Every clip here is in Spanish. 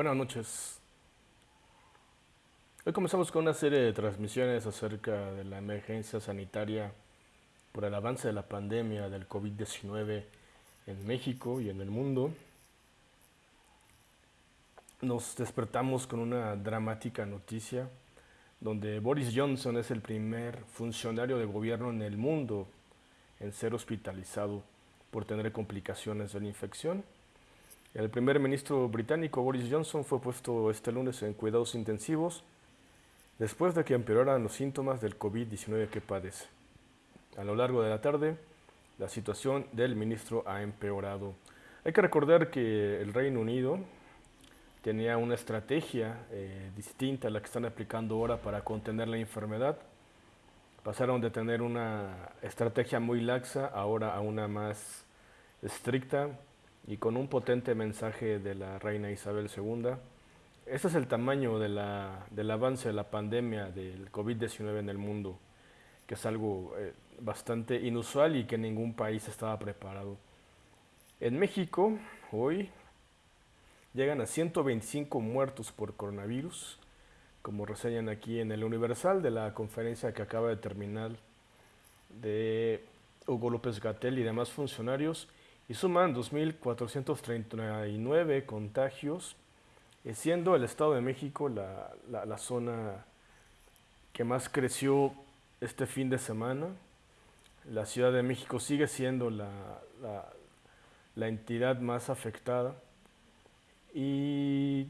Buenas noches. Hoy comenzamos con una serie de transmisiones acerca de la emergencia sanitaria por el avance de la pandemia del COVID-19 en México y en el mundo. Nos despertamos con una dramática noticia donde Boris Johnson es el primer funcionario de gobierno en el mundo en ser hospitalizado por tener complicaciones de la infección. El primer ministro británico Boris Johnson fue puesto este lunes en cuidados intensivos después de que empeoraran los síntomas del COVID-19 que padece. A lo largo de la tarde, la situación del ministro ha empeorado. Hay que recordar que el Reino Unido tenía una estrategia eh, distinta a la que están aplicando ahora para contener la enfermedad. Pasaron de tener una estrategia muy laxa ahora a una más estricta y con un potente mensaje de la reina Isabel II. Este es el tamaño de la, del avance de la pandemia del COVID-19 en el mundo, que es algo eh, bastante inusual y que ningún país estaba preparado. En México, hoy, llegan a 125 muertos por coronavirus, como reseñan aquí en el Universal de la conferencia que acaba de terminar de Hugo López Gatel y demás funcionarios y suman 2.439 contagios, eh, siendo el Estado de México la, la, zona que más creció este fin de semana. La Ciudad de México sigue siendo la, la entidad más afectada. Y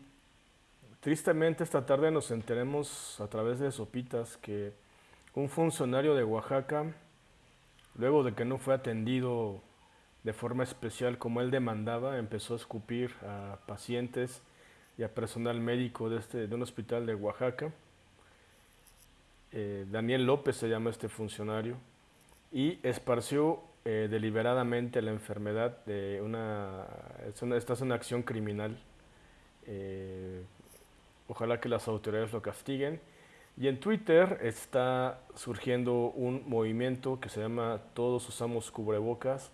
tristemente esta tarde nos enteremos a través de sopitas que un funcionario de Oaxaca, luego de que no fue atendido de forma especial como él demandaba, empezó a escupir a pacientes y a personal médico de, este, de un hospital de Oaxaca. Eh, Daniel López se llama este funcionario y esparció eh, deliberadamente la enfermedad de una, esta es una acción criminal. Eh, ojalá que las autoridades lo castiguen. Y en Twitter está surgiendo un movimiento que se llama Todos usamos cubrebocas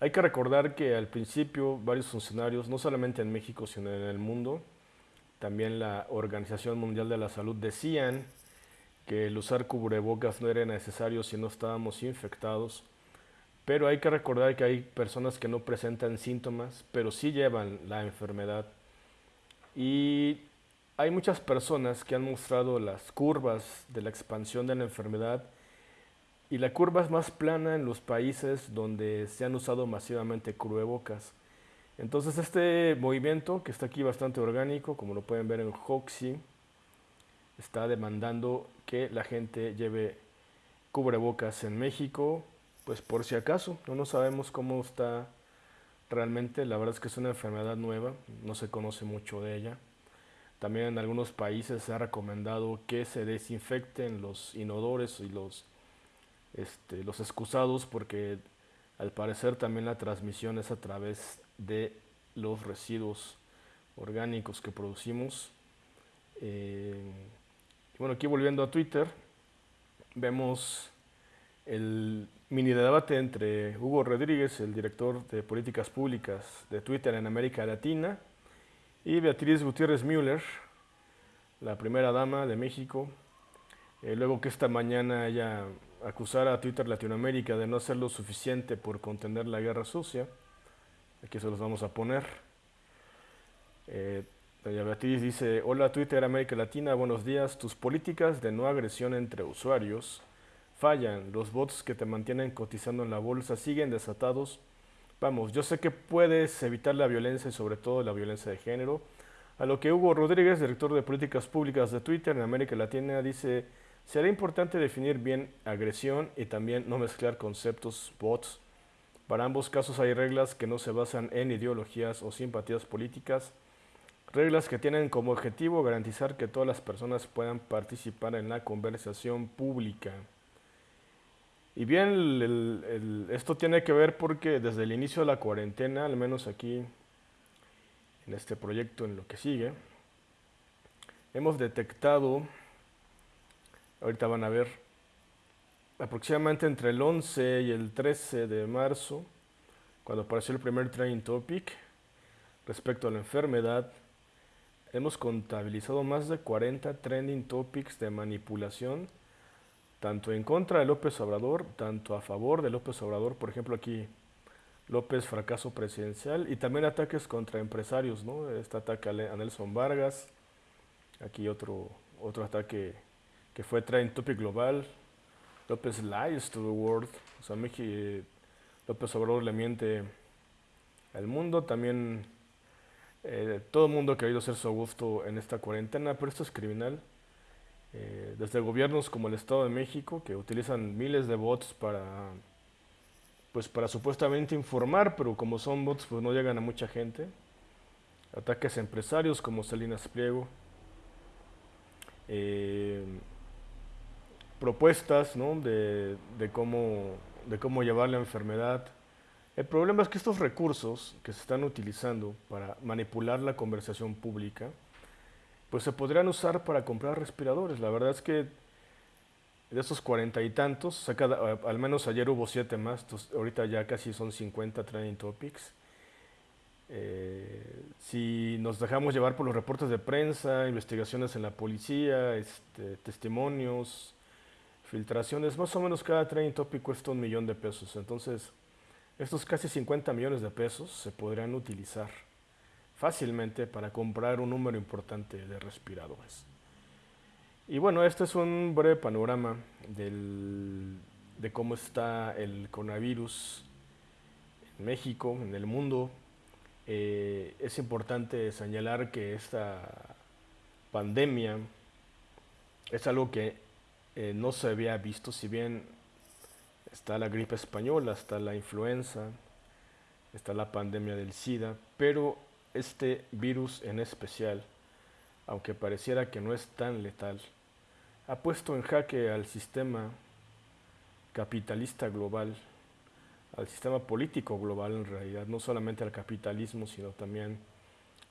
hay que recordar que al principio varios funcionarios, no solamente en México, sino en el mundo, también la Organización Mundial de la Salud decían que el usar cubrebocas no era necesario si no estábamos infectados, pero hay que recordar que hay personas que no presentan síntomas, pero sí llevan la enfermedad. Y hay muchas personas que han mostrado las curvas de la expansión de la enfermedad y la curva es más plana en los países donde se han usado masivamente cubrebocas. Entonces este movimiento, que está aquí bastante orgánico, como lo pueden ver en Hoxie, está demandando que la gente lleve cubrebocas en México, pues por si acaso, no nos sabemos cómo está realmente, la verdad es que es una enfermedad nueva, no se conoce mucho de ella. También en algunos países se ha recomendado que se desinfecten los inodores y los este, los excusados porque al parecer también la transmisión es a través de los residuos orgánicos que producimos. Eh, bueno, aquí volviendo a Twitter, vemos el mini debate entre Hugo Rodríguez, el director de políticas públicas de Twitter en América Latina, y Beatriz Gutiérrez Müller, la primera dama de México, eh, luego que esta mañana ella acusara a Twitter Latinoamérica de no hacer lo suficiente por contener la guerra sucia, aquí se los vamos a poner. Eh, doña Beatriz dice, hola Twitter América Latina, buenos días, tus políticas de no agresión entre usuarios fallan, los bots que te mantienen cotizando en la bolsa siguen desatados. Vamos, yo sé que puedes evitar la violencia y sobre todo la violencia de género. A lo que Hugo Rodríguez, director de políticas públicas de Twitter en América Latina, dice, Será importante definir bien agresión y también no mezclar conceptos bots. Para ambos casos hay reglas que no se basan en ideologías o simpatías políticas, reglas que tienen como objetivo garantizar que todas las personas puedan participar en la conversación pública. Y bien, esto tiene que ver porque desde el inicio de la cuarentena, al menos aquí en este proyecto, en lo que sigue, hemos detectado Ahorita van a ver aproximadamente entre el 11 y el 13 de marzo, cuando apareció el primer training topic respecto a la enfermedad, hemos contabilizado más de 40 trending topics de manipulación, tanto en contra de López Obrador, tanto a favor de López Obrador, por ejemplo aquí López fracaso presidencial y también ataques contra empresarios, ¿no? Este ataque a Nelson Vargas, aquí otro, otro ataque que fue Trending Topic Global, López lies to the world, o sea, López Obrador le miente al mundo, también eh, todo el mundo ha querido hacer su gusto en esta cuarentena, pero esto es criminal. Eh, desde gobiernos como el Estado de México, que utilizan miles de bots para, pues para supuestamente informar, pero como son bots, pues no llegan a mucha gente. Ataques a empresarios como Salinas Pliego. Eh, propuestas de, de, cómo, de cómo llevar la enfermedad el problema es que estos recursos que se están utilizando para manipular la conversación pública, pues se podrían usar para comprar respiradores. La verdad es que de esos cuarenta y tantos, al menos ayer hubo siete más, ahorita ya casi son 50 training topics. Eh, si nos dejamos llevar por los reportes de prensa, investigaciones en la policía, este, testimonios, filtraciones, más o menos cada training topic cuesta un millón de pesos. Entonces, estos casi 50 millones de pesos se podrían utilizar fácilmente para comprar un número importante de respiradores. Y bueno, este es un breve panorama de cómo está el coronavirus en México, en el mundo. Eh, es importante señalar que esta pandemia es algo que eh, no se había visto, si bien Está la gripe española, está la influenza, está la pandemia del SIDA, pero este virus en especial, aunque pareciera que no es tan letal, ha puesto en jaque al sistema capitalista global, al sistema político global en realidad, no solamente al capitalismo, sino también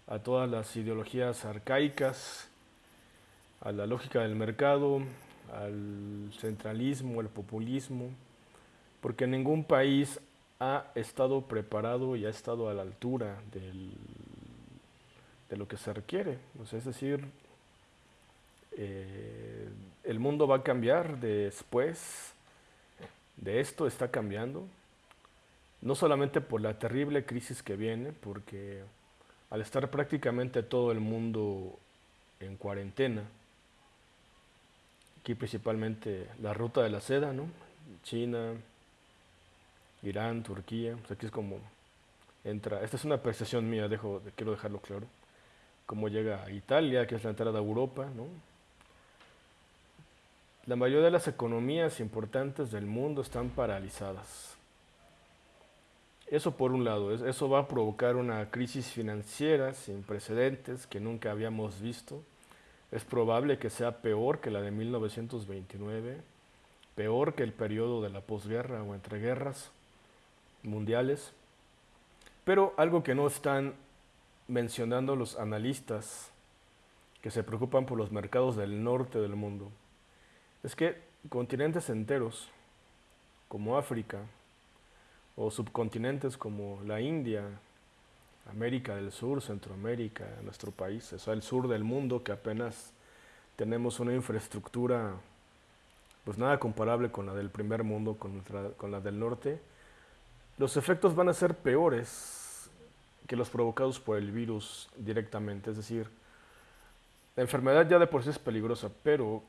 a todas las ideologías arcaicas, a la lógica del mercado, al centralismo, al populismo, porque ningún país ha estado preparado y ha estado a la altura de lo que se requiere. es decir, eh, el mundo va a cambiar después de esto, está cambiando, no solamente por la terrible crisis que viene, porque al estar prácticamente todo el mundo en cuarentena, aquí principalmente la ruta de la seda, ¿no? China, Irán, Turquía, aquí es como entra, esta es una percepción mía, dejo, quiero dejarlo claro, cómo llega a Italia, que es la entrada a Europa, ¿no? La mayoría de las economías importantes del mundo están paralizadas. Eso por un lado, eso va a provocar una crisis financiera sin precedentes que nunca habíamos visto. Es probable que sea peor que la de 1929, peor que el periodo de la posguerra o entreguerras mundiales. Pero algo que no están mencionando los analistas que se preocupan por los mercados del norte del mundo es que continentes enteros como África o subcontinentes como la India, América del Sur, Centroamérica, nuestro país, o sea, el sur del mundo que apenas tenemos una infraestructura pues nada comparable con la del primer mundo, con, con la del norte, los efectos van a ser peores que los provocados por el virus directamente. Es decir, la enfermedad ya de por sí es peligrosa, pero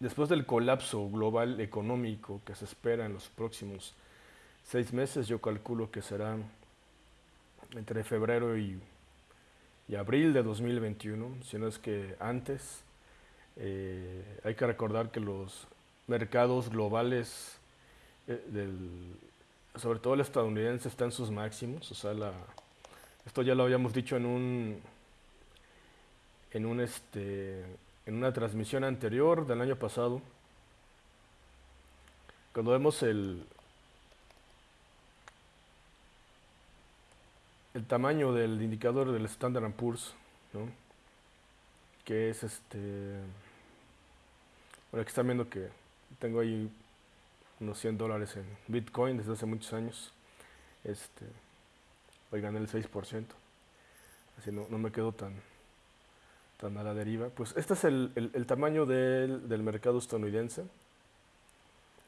después del colapso global económico que se espera en los próximos seis meses, yo calculo que será entre febrero y, abril de 2021, si no es que antes. Eh, hay que recordar que los mercados globales eh, sobre todo el estadounidense está en sus máximos, o sea, la, esto ya lo habíamos dicho en un en un este en una transmisión anterior del año pasado. Cuando vemos el el tamaño del indicador del Standard Poor's, ¿no? que es este bueno, que están viendo que tengo ahí unos 100 dólares en Bitcoin desde hace muchos años. Este, hoy gané el 6%. Así no, no me quedo tan, están a la deriva. Pues este es el, el- el tamaño del, del mercado estadounidense.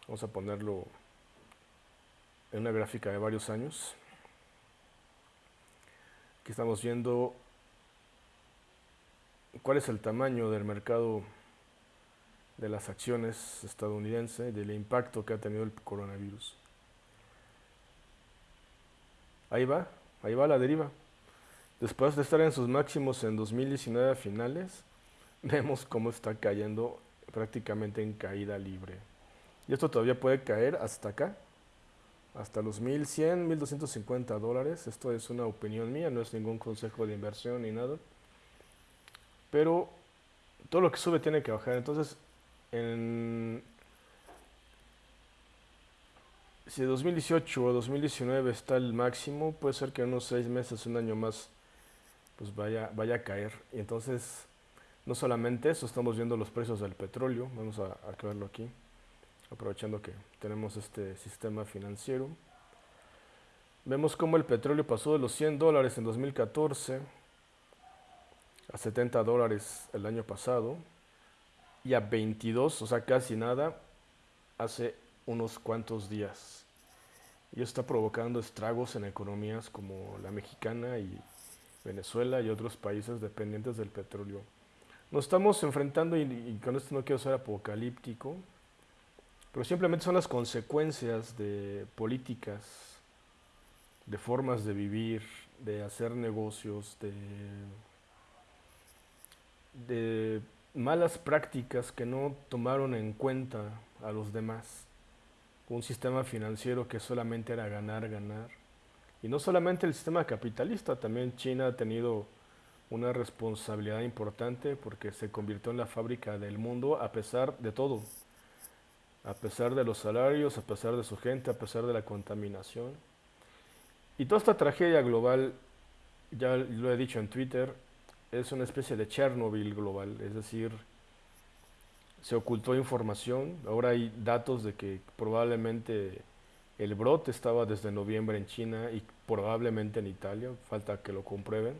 Vamos a ponerlo en una gráfica de varios años. Aquí estamos viendo cuál es el tamaño del mercado de las acciones estadounidenses, del impacto que ha tenido el coronavirus. Ahí va, ahí va la deriva. Después de estar en sus máximos en 2019 a finales, vemos cómo está cayendo prácticamente en caída libre. Y esto todavía puede caer hasta acá, hasta los 1100, 1250 dólares. Esto es una opinión mía, no es ningún consejo de inversión ni nada. Pero todo lo que sube tiene que bajar. Entonces, en, si 2018 o 2019 está el máximo, puede ser que en unos seis meses, un año más, pues vaya, vaya a caer. Y entonces, no solamente eso, estamos viendo los precios del petróleo. Vamos a, a verlo aquí, aprovechando que tenemos este sistema financiero. Vemos cómo el petróleo pasó de los 100 dólares en 2014 a 70 dólares el año pasado y a 22, o sea, casi nada, hace unos cuantos días. Y está provocando estragos en economías como la mexicana y Venezuela y otros países dependientes del petróleo. Nos estamos enfrentando, y, y con esto no quiero ser apocalíptico, pero simplemente son las consecuencias de políticas, de formas de vivir, de hacer negocios, de, malas prácticas que no tomaron en cuenta a los demás. Un sistema financiero que solamente era ganar, ganar. Y no solamente el sistema capitalista, también China ha tenido una responsabilidad importante porque se convirtió en la fábrica del mundo a pesar de todo. A pesar de los salarios, a pesar de su gente, a pesar de la contaminación. Y toda esta tragedia global, ya lo he dicho en Twitter, es una especie de Chernobyl global, es decir, se ocultó información, ahora hay datos de que probablemente el brote estaba desde noviembre en China y probablemente en Italia, falta que lo comprueben.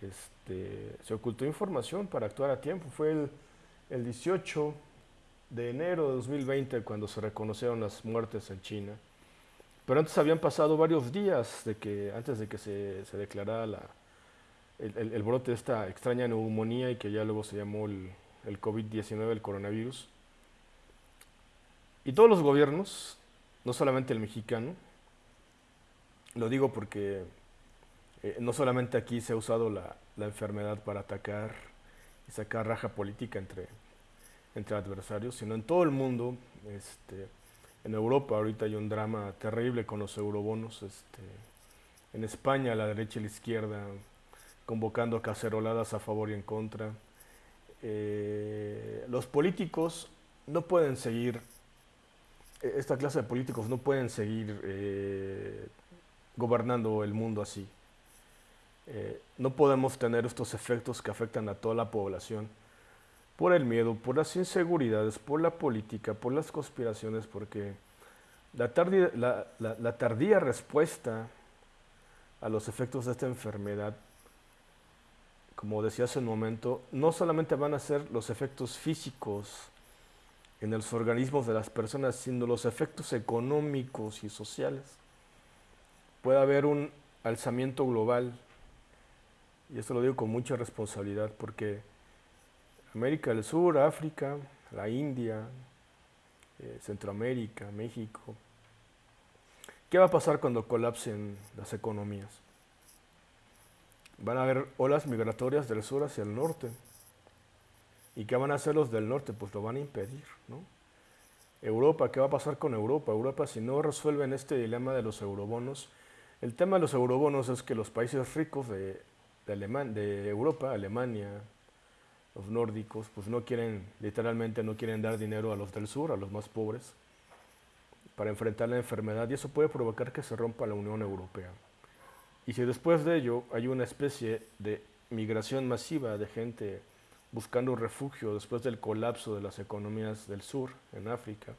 Este, se ocultó información para actuar a tiempo, fue el, el 18 de enero de 2020 cuando se reconocieron las muertes en China. Pero antes habían pasado varios días de que, antes de que se, se declarara la, el, el, brote de esta extraña neumonía y que ya luego se llamó el, el COVID-19, el coronavirus. Y todos los gobiernos, no solamente el mexicano, lo digo porque eh, no solamente aquí se ha usado la, la, enfermedad para atacar y sacar raja política entre, entre adversarios, sino en todo el mundo, este, en Europa ahorita hay un drama terrible con los eurobonos, este, en España la derecha y la izquierda convocando caceroladas a favor y en contra. Eh, los políticos no pueden seguir, esta clase de políticos no pueden seguir eh, gobernando el mundo así. Eh, no podemos tener estos efectos que afectan a toda la población por el miedo, por las inseguridades, por la política, por las conspiraciones, porque la tardía, respuesta a los efectos de esta enfermedad como decía hace un momento, no solamente van a ser los efectos físicos en los organismos de las personas, sino los efectos económicos y sociales. Puede haber un alzamiento global, y esto lo digo con mucha responsabilidad, porque América del Sur, África, la India, eh, Centroamérica, México, ¿qué va a pasar cuando colapsen las economías? van a haber olas migratorias del sur hacia el norte. ¿Y qué van a hacer los del norte? Pues lo van a impedir, ¿no? Europa, ¿qué va a pasar con Europa? Europa, si no resuelven este dilema de los eurobonos, el tema de los eurobonos es que los países ricos de, de, de Europa, Alemania, los nórdicos, pues no quieren, literalmente no quieren dar dinero a los del sur, a los más pobres, para enfrentar la enfermedad y eso puede provocar que se rompa la Unión Europea. Y si después de ello hay una especie de migración masiva de gente buscando refugio después del colapso de las economías del sur en África,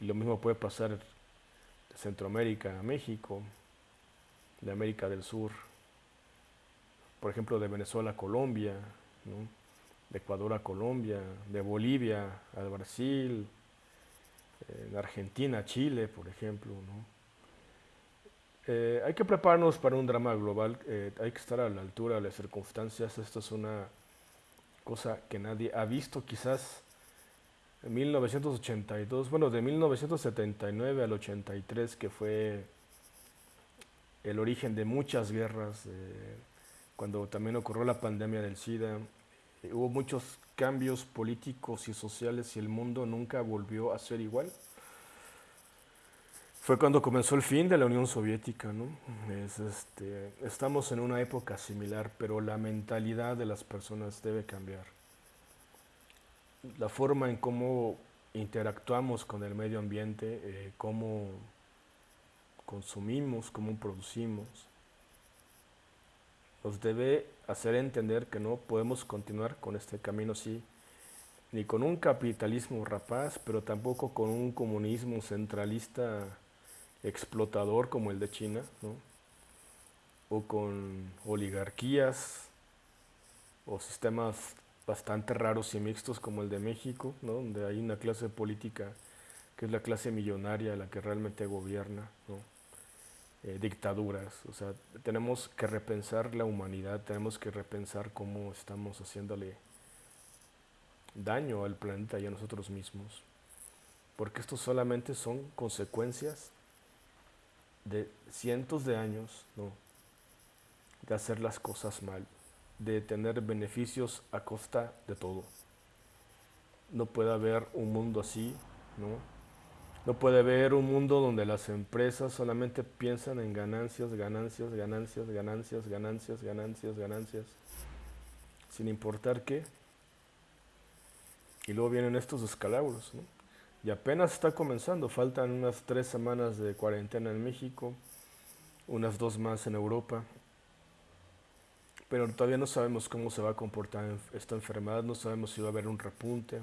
y lo mismo puede pasar de Centroamérica a México, de América del Sur, por ejemplo de Venezuela a Colombia, de Ecuador a Colombia, de Bolivia al Brasil, de Argentina a Chile, por ejemplo. Eh, hay que prepararnos para un drama global, eh, hay que estar a la altura de las circunstancias. Esto es una cosa que nadie ha visto, quizás en 1982, bueno, de 1979 al 83, que fue el origen de muchas guerras, cuando también ocurrió la pandemia del SIDA, hubo muchos cambios políticos y sociales y el mundo nunca volvió a ser igual fue cuando comenzó el fin de la Unión Soviética. ¿no? este, estamos en una época similar, pero la mentalidad de las personas debe cambiar. La forma en cómo interactuamos con el medio ambiente, eh, cómo consumimos, cómo producimos, nos debe hacer entender que no podemos continuar con este camino así, ni con un capitalismo rapaz, pero tampoco con un comunismo centralista explotador como el de China, o con oligarquías o sistemas bastante raros y mixtos como el de México, donde hay una clase política que es la clase millonaria la que realmente gobierna, eh, dictaduras. O sea, tenemos que repensar la humanidad, tenemos que repensar cómo estamos haciéndole daño al planeta y a nosotros mismos, porque estos solamente son consecuencias de cientos de años ¿no? de hacer las cosas mal, de tener beneficios a costa de todo. No puede haber un mundo así, ¿no? No puede haber un mundo donde las empresas solamente piensan en ganancias, ganancias, ganancias, ganancias, ganancias, ganancias, ganancias, sin importar qué. Y luego vienen estos escalabros, ¿no? y apenas está comenzando. Faltan unas tres semanas de cuarentena en México, unas dos más en Europa. Pero todavía no sabemos cómo se va a comportar esta enfermedad, no sabemos si va a haber un repunte.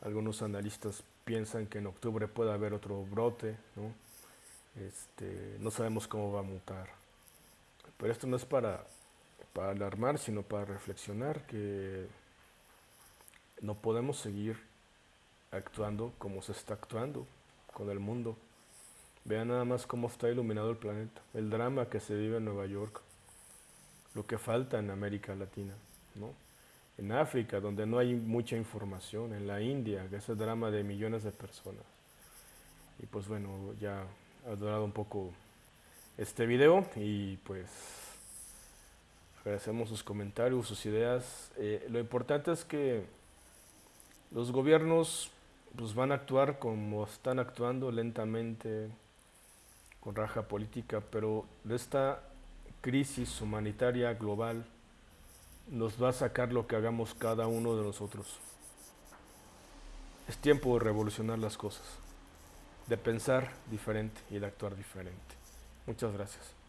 Algunos analistas piensan que en octubre puede haber otro brote, ¿no? Este, no sabemos cómo va a mutar. Pero esto no es para, para alarmar, sino para reflexionar que no podemos seguir actuando como se está actuando con el mundo. Vean nada más cómo está iluminado el planeta, el drama que se vive en Nueva York, lo que falta en América Latina, ¿no? En África, donde no hay mucha información, en la India, que es el drama de millones de personas. Y pues bueno, ya ha durado un poco este video y pues agradecemos sus comentarios, sus ideas. Eh, lo importante es que los gobiernos pues van a actuar como están actuando lentamente, con raja política, pero de esta crisis humanitaria global nos va a sacar lo que hagamos cada uno de nosotros. Es tiempo de revolucionar las cosas, de pensar diferente y de actuar diferente. Muchas gracias.